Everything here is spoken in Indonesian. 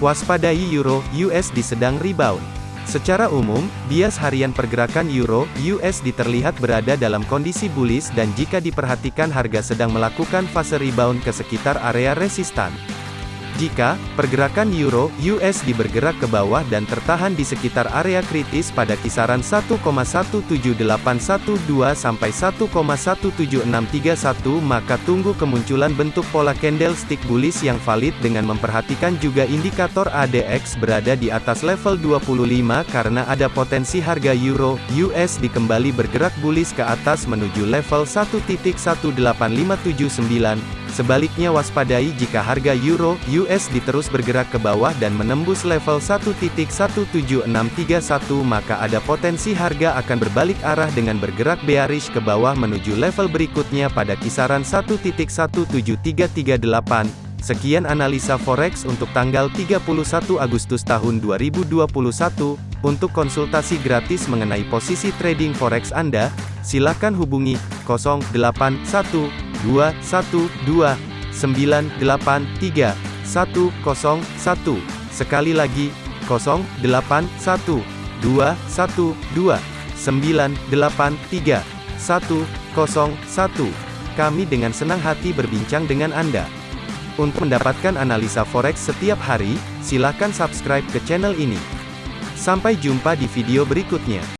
Waspadai Euro USD sedang rebound. Secara umum, bias harian pergerakan Euro USD terlihat berada dalam kondisi bullish dan jika diperhatikan harga sedang melakukan fase rebound ke sekitar area resistan. Jika pergerakan euro USD bergerak ke bawah dan tertahan di sekitar area kritis pada kisaran 1,17812 sampai 1,17631 maka tunggu kemunculan bentuk pola candlestick bullish yang valid dengan memperhatikan juga indikator ADX berada di atas level 25 karena ada potensi harga euro USD kembali bergerak bullish ke atas menuju level 1.18579 Sebaliknya waspadai jika harga euro USD terus bergerak ke bawah dan menembus level 1.17631 maka ada potensi harga akan berbalik arah dengan bergerak bearish ke bawah menuju level berikutnya pada kisaran 1.17338. Sekian analisa forex untuk tanggal 31 Agustus tahun 2021. Untuk konsultasi gratis mengenai posisi trading forex Anda, silakan hubungi 081 212 983 101. Sekali lagi, 081 212 983 101. Kami dengan senang hati berbincang dengan Anda. Untuk mendapatkan analisa forex setiap hari, silakan subscribe ke channel ini. Sampai jumpa di video berikutnya.